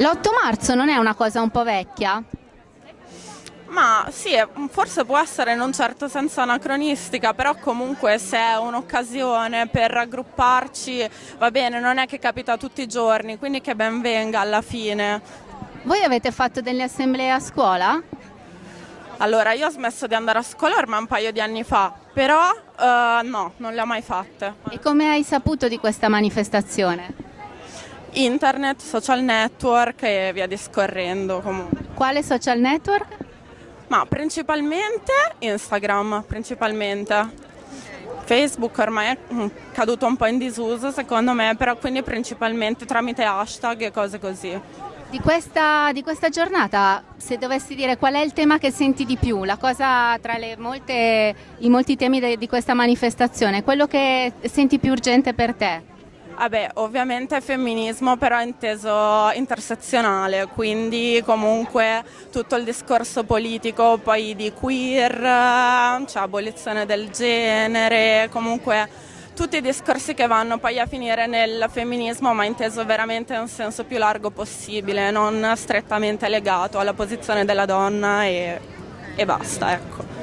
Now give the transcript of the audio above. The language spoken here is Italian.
L'8 marzo non è una cosa un po' vecchia? Ma sì, forse può essere in un certo senso anacronistica, però comunque se è un'occasione per raggrupparci va bene, non è che capita tutti i giorni, quindi che ben venga alla fine. Voi avete fatto delle assemblee a scuola? Allora, io ho smesso di andare a scuola ormai un paio di anni fa, però uh, no, non le ho mai fatte. E come hai saputo di questa manifestazione? Internet, social network e via discorrendo comunque. Quale social network? Ma principalmente Instagram, principalmente. Facebook ormai è mm, caduto un po' in disuso secondo me, però quindi principalmente tramite hashtag e cose così. Di questa, di questa giornata, se dovessi dire qual è il tema che senti di più, la cosa tra molte, i molti temi de, di questa manifestazione, quello che senti più urgente per te? Vabbè, ovviamente femminismo però inteso intersezionale, quindi comunque tutto il discorso politico poi di queer, cioè abolizione del genere, comunque tutti i discorsi che vanno poi a finire nel femminismo ma inteso veramente in un senso più largo possibile, non strettamente legato alla posizione della donna e, e basta, ecco.